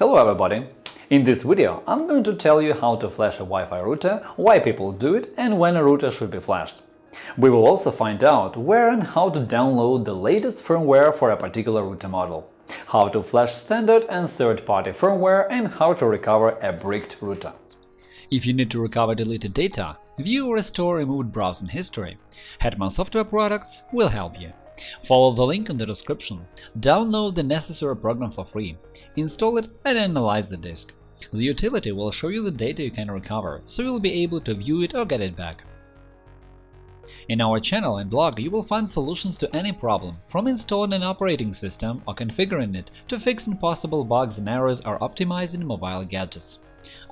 Hello everybody! In this video I'm going to tell you how to flash a Wi-Fi router, why people do it and when a router should be flashed. We will also find out where and how to download the latest firmware for a particular router model, how to flash standard and third-party firmware and how to recover a bricked router. If you need to recover deleted data, view or restore removed browsing history, Hetman Software Products will help you. Follow the link in the description, download the necessary program for free, install it and analyze the disk. The utility will show you the data you can recover, so you'll be able to view it or get it back. In our channel and blog you will find solutions to any problem, from installing an operating system or configuring it to fixing possible bugs and errors or optimizing mobile gadgets.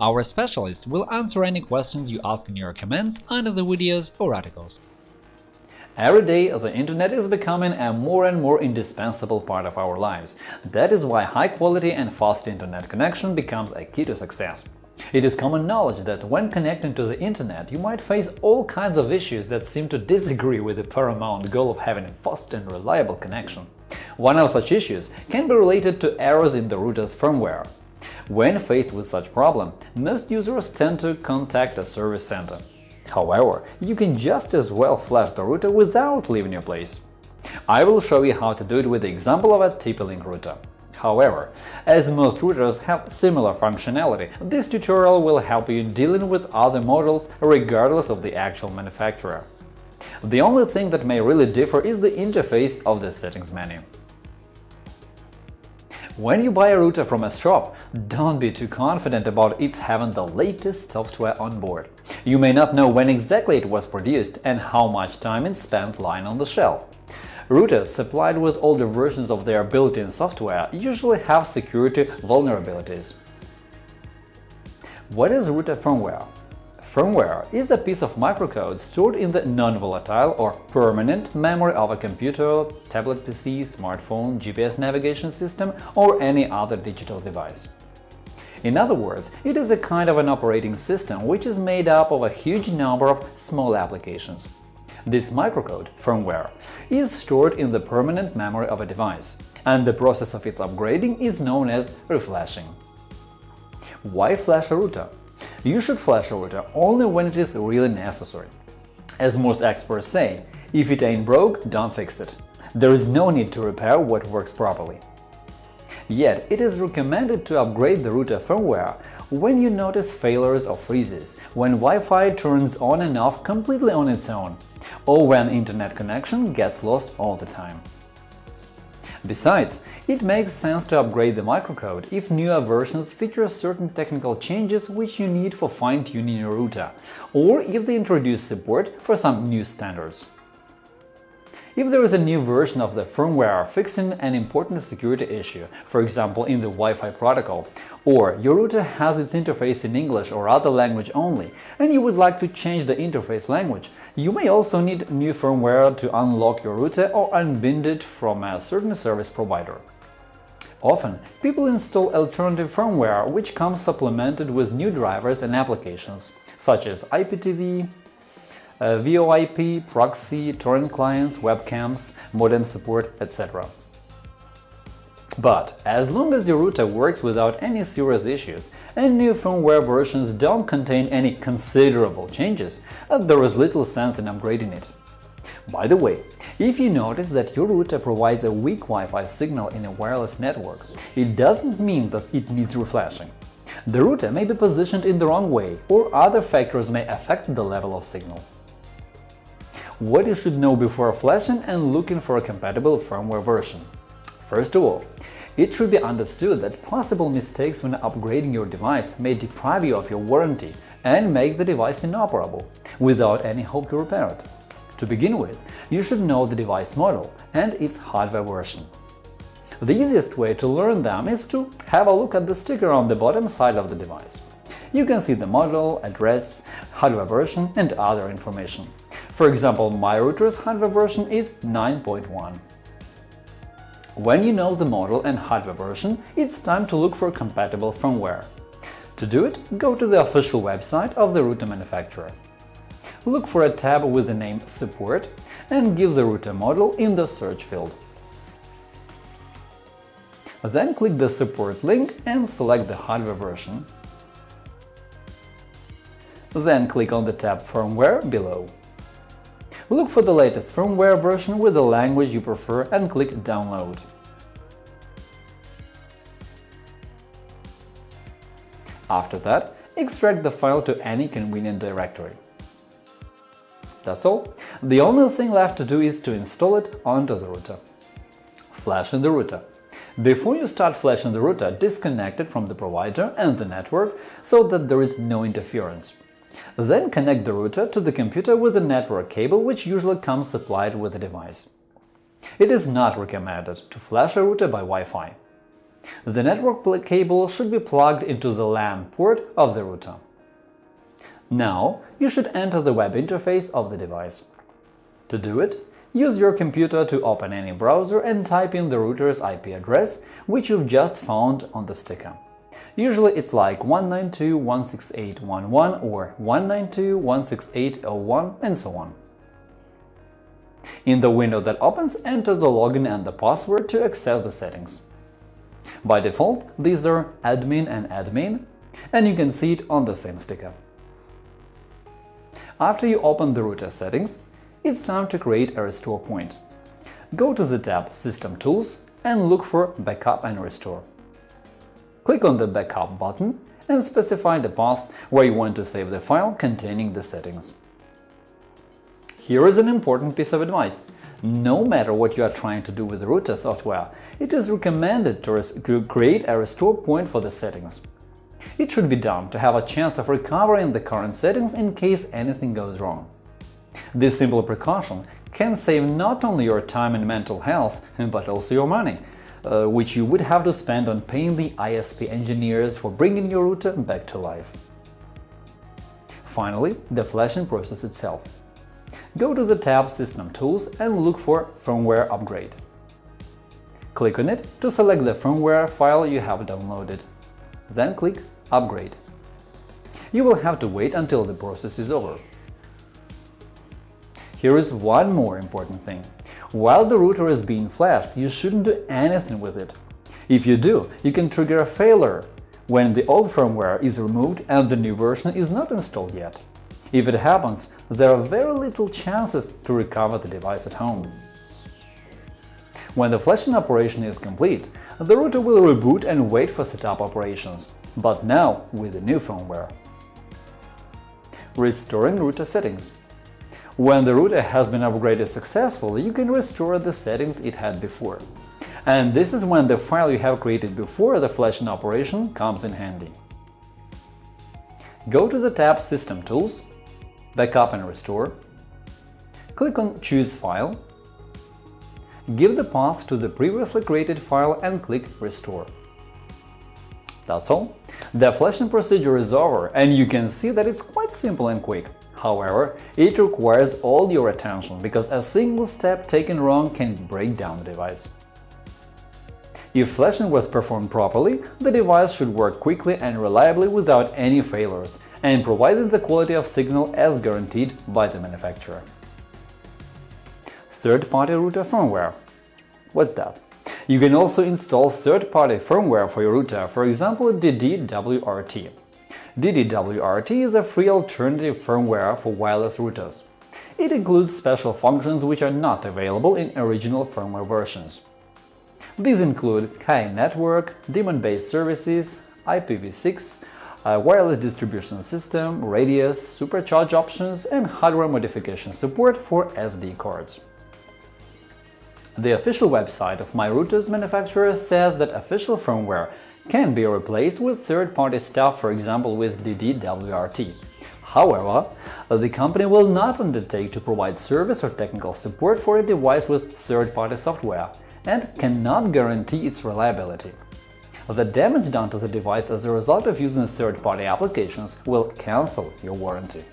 Our specialists will answer any questions you ask in your comments under the videos or articles. Every day, the Internet is becoming a more and more indispensable part of our lives. That is why high-quality and fast Internet connection becomes a key to success. It is common knowledge that when connecting to the Internet, you might face all kinds of issues that seem to disagree with the paramount goal of having a fast and reliable connection. One of such issues can be related to errors in the router's firmware. When faced with such problem, most users tend to contact a service center. However, you can just as well flash the router without leaving your place. I will show you how to do it with the example of a TP-Link router. However, as most routers have similar functionality, this tutorial will help you dealing with other models regardless of the actual manufacturer. The only thing that may really differ is the interface of the settings menu. When you buy a router from a shop, don't be too confident about its having the latest software on board. You may not know when exactly it was produced and how much time it spent lying on the shelf. Routers supplied with older versions of their built-in software usually have security vulnerabilities. What is router firmware? Firmware is a piece of microcode stored in the non-volatile or permanent memory of a computer, tablet PC, smartphone, GPS navigation system or any other digital device. In other words, it is a kind of an operating system which is made up of a huge number of small applications. This microcode, firmware, is stored in the permanent memory of a device, and the process of its upgrading is known as reflashing. Why flash a router? You should flash a router only when it is really necessary. As most experts say, if it ain't broke, don't fix it. There is no need to repair what works properly. Yet, it is recommended to upgrade the router firmware when you notice failures or freezes, when Wi-Fi turns on and off completely on its own, or when internet connection gets lost all the time. Besides, it makes sense to upgrade the microcode if newer versions feature certain technical changes which you need for fine-tuning your router, or if they introduce support for some new standards. If there is a new version of the firmware fixing an important security issue, for example in the Wi-Fi protocol, or your router has its interface in English or other language only, and you would like to change the interface language, you may also need new firmware to unlock your router or unbind it from a certain service provider. Often, people install alternative firmware which comes supplemented with new drivers and applications, such as IPTV, uh, VoIP, proxy, torrent clients, webcams, modem support, etc. But as long as your router works without any serious issues and new firmware versions don't contain any considerable changes, there is little sense in upgrading it. By the way, if you notice that your router provides a weak Wi-Fi signal in a wireless network, it doesn't mean that it needs reflashing. The router may be positioned in the wrong way, or other factors may affect the level of signal what you should know before flashing and looking for a compatible firmware version. First of all, it should be understood that possible mistakes when upgrading your device may deprive you of your warranty and make the device inoperable, without any hope to repair it. To begin with, you should know the device model and its hardware version. The easiest way to learn them is to have a look at the sticker on the bottom side of the device. You can see the model, address, hardware version and other information. For example, my router's hardware version is 9.1. When you know the model and hardware version, it's time to look for compatible firmware. To do it, go to the official website of the router manufacturer. Look for a tab with the name Support and give the router model in the search field. Then click the support link and select the hardware version. Then click on the tab Firmware below. Look for the latest firmware version with the language you prefer and click Download. After that, extract the file to any convenient directory. That's all. The only thing left to do is to install it onto the router. Flashing the router. Before you start flashing the router, disconnect it from the provider and the network so that there is no interference. Then connect the router to the computer with a network cable which usually comes supplied with the device. It is not recommended to flash a router by Wi-Fi. The network cable should be plugged into the LAN port of the router. Now you should enter the web interface of the device. To do it, use your computer to open any browser and type in the router's IP address, which you've just found on the sticker. Usually it's like 192.168.1.1 or 192.168.01 and so on. In the window that opens, enter the login and the password to access the settings. By default, these are admin and admin, and you can see it on the same sticker. After you open the router settings, it's time to create a restore point. Go to the tab System Tools and look for Backup and Restore. Click on the Backup button and specify the path where you want to save the file containing the settings. Here is an important piece of advice. No matter what you are trying to do with router software, it is recommended to create a restore point for the settings. It should be done to have a chance of recovering the current settings in case anything goes wrong. This simple precaution can save not only your time and mental health, but also your money, uh, which you would have to spend on paying the ISP engineers for bringing your router back to life. Finally, the flashing process itself. Go to the tab System Tools and look for Firmware Upgrade. Click on it to select the firmware file you have downloaded. Then click Upgrade. You will have to wait until the process is over. Here is one more important thing. While the router is being flashed, you shouldn't do anything with it. If you do, you can trigger a failure when the old firmware is removed and the new version is not installed yet. If it happens, there are very little chances to recover the device at home. When the flashing operation is complete, the router will reboot and wait for setup operations, but now with the new firmware. Restoring router settings when the router has been upgraded successfully, you can restore the settings it had before. And this is when the file you have created before the flashing operation comes in handy. Go to the tab System Tools, Backup and Restore, click on Choose File, give the path to the previously created file and click Restore. That's all. The flashing procedure is over, and you can see that it's quite simple and quick. However, it requires all your attention, because a single step taken wrong can break down the device. If flashing was performed properly, the device should work quickly and reliably without any failures, and providing the quality of signal as guaranteed by the manufacturer. Third-party router firmware. What's that? You can also install third-party firmware for your router, for example DDWRT. DDWRT is a free alternative firmware for wireless routers. It includes special functions which are not available in original firmware versions. These include KI network, daemon-based services, IPv6, a wireless distribution system, radius, supercharge options, and hardware modification support for SD cards. The official website of MyRouters manufacturer says that official firmware can be replaced with third-party stuff, for example with DDWRT. However, the company will not undertake to provide service or technical support for a device with third-party software and cannot guarantee its reliability. The damage done to the device as a result of using third-party applications will cancel your warranty.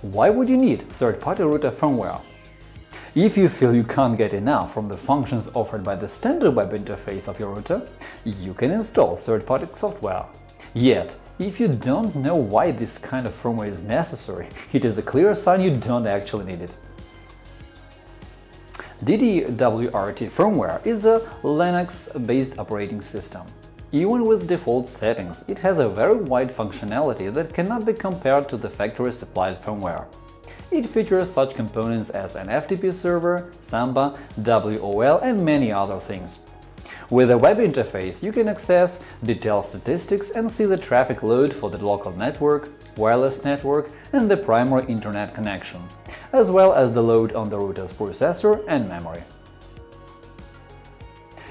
Why would you need third-party router firmware? If you feel you can't get enough from the functions offered by the standard web interface of your router, you can install third-party software. Yet, if you don't know why this kind of firmware is necessary, it is a clear sign you don't actually need it. DDWRT firmware is a Linux-based operating system. Even with default settings, it has a very wide functionality that cannot be compared to the factory-supplied firmware. It features such components as an FTP server, Samba, WOL and many other things. With a web interface, you can access detailed statistics and see the traffic load for the local network, wireless network and the primary internet connection, as well as the load on the router's processor and memory.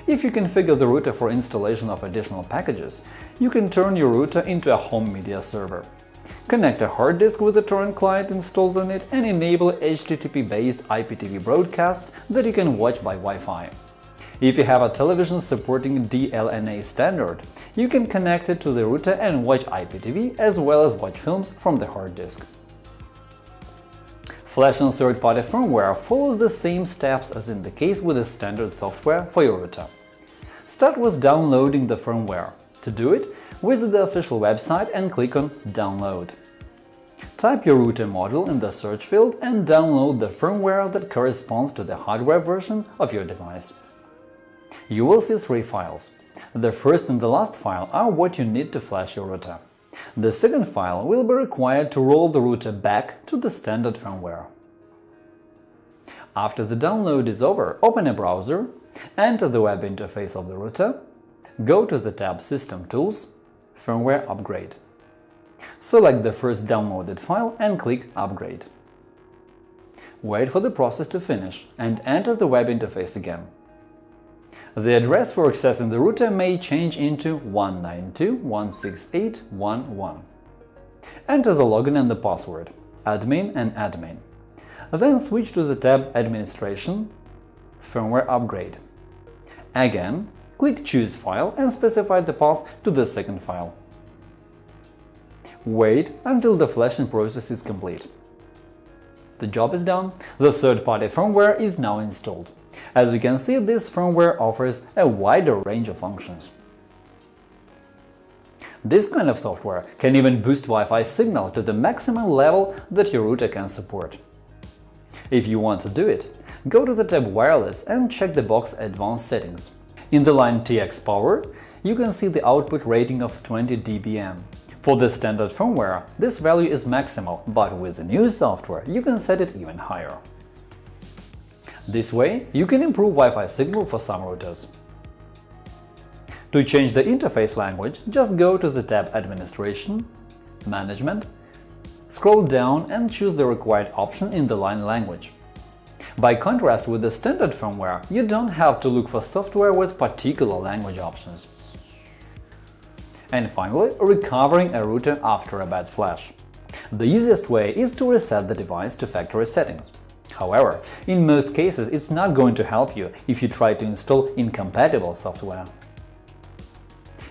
If you configure the router for installation of additional packages, you can turn your router into a home media server. Connect a hard disk with a torrent client installed on it and enable HTTP-based IPTV broadcasts that you can watch by Wi-Fi. If you have a television supporting DLNA standard, you can connect it to the router and watch IPTV as well as watch films from the hard disk. Flash and third-party firmware follows the same steps as in the case with the standard software for your router. Start with downloading the firmware. To do it, visit the official website and click on Download. Type your router model in the search field and download the firmware that corresponds to the hardware version of your device. You will see three files. The first and the last file are what you need to flash your router. The second file will be required to roll the router back to the standard firmware. After the download is over, open a browser, enter the web interface of the router, go to the tab System Tools, Firmware Upgrade. Select the first downloaded file and click Upgrade. Wait for the process to finish and enter the web interface again. The address for accessing the router may change into 192.168.1.1. Enter the login and the password admin and admin. Then switch to the tab Administration Firmware Upgrade. Again, click Choose file and specify the path to the second file. Wait until the flashing process is complete. The job is done, the third-party firmware is now installed. As you can see, this firmware offers a wider range of functions. This kind of software can even boost Wi-Fi signal to the maximum level that your router can support. If you want to do it, go to the tab Wireless and check the box Advanced settings. In the line TX Power, you can see the output rating of 20 dBm. For the standard firmware, this value is maximal, but with the new software you can set it even higher. This way, you can improve Wi-Fi signal for some routers. To change the interface language, just go to the tab Administration, Management, scroll down and choose the required option in the line language. By contrast with the standard firmware, you don't have to look for software with particular language options. And finally, recovering a router after a bad flash. The easiest way is to reset the device to factory settings. However, in most cases it's not going to help you if you try to install incompatible software.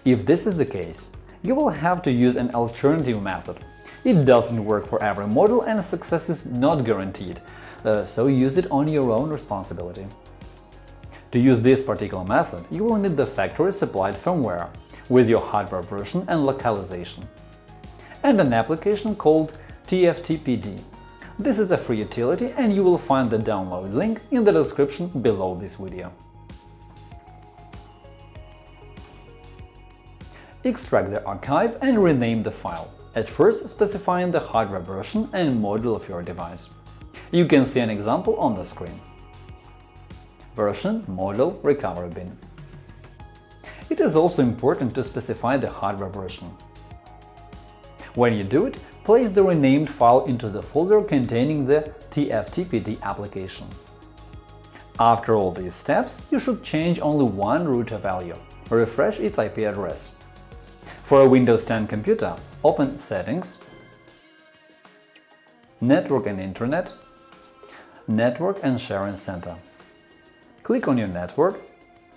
If this is the case, you will have to use an alternative method. It doesn't work for every model and success is not guaranteed, uh, so use it on your own responsibility. To use this particular method, you will need the factory-supplied firmware with your hardware version and localization, and an application called TFTPD this is a free utility and you will find the download link in the description below this video. Extract the archive and rename the file, at first specifying the hardware version and model of your device. You can see an example on the screen. Version, model, recovery bin. It is also important to specify the hardware version. When you do it, place the renamed file into the folder containing the TFTPD application. After all these steps, you should change only one router value – refresh its IP address. For a Windows 10 computer, open Settings, Network and Internet, Network and Sharing Center. Click on your network,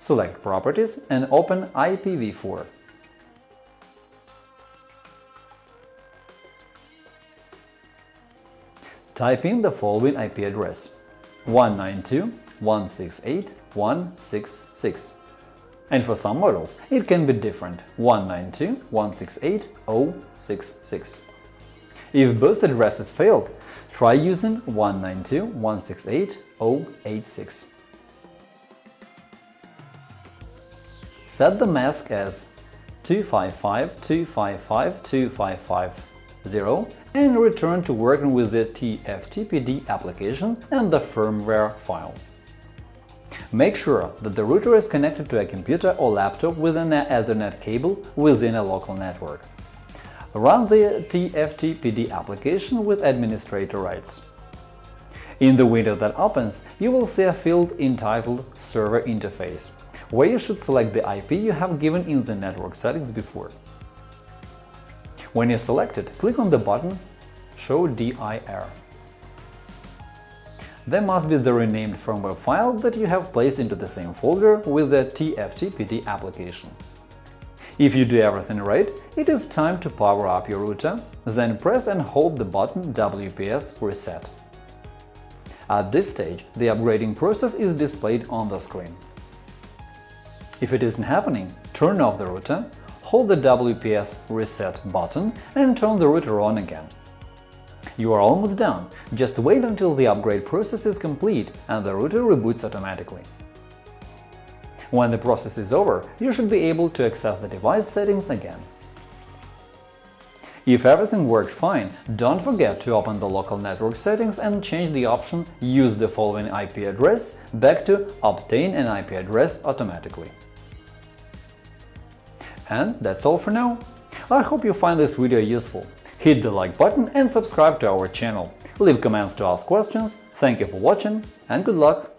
select Properties and open IPv4. Type in the following IP address 192.168.166 and for some models it can be different 192.168.066. If both addresses failed, try using 192.168.086. Set the mask as 255.255.255.0 and return to working with the TFTPD application and the firmware file. Make sure that the router is connected to a computer or laptop with an Ethernet cable within a local network. Run the TFTPD application with administrator rights. In the window that opens, you will see a field entitled Server Interface, where you should select the IP you have given in the network settings before. When you select it, click on the button Show DIR. There must be the renamed firmware file that you have placed into the same folder with the TFTPD application. If you do everything right, it is time to power up your router, then press and hold the button WPS Reset. At this stage, the upgrading process is displayed on the screen. If it isn't happening, turn off the router, hold the WPS Reset button and turn the router on again. You are almost done, just wait until the upgrade process is complete and the router reboots automatically. When the process is over, you should be able to access the device settings again. If everything works fine, don't forget to open the local network settings and change the option Use the following IP address back to Obtain an IP address automatically. And that's all for now. I hope you find this video useful. Hit the like button and subscribe to our channel. Leave comments to ask questions. Thank you for watching and good luck!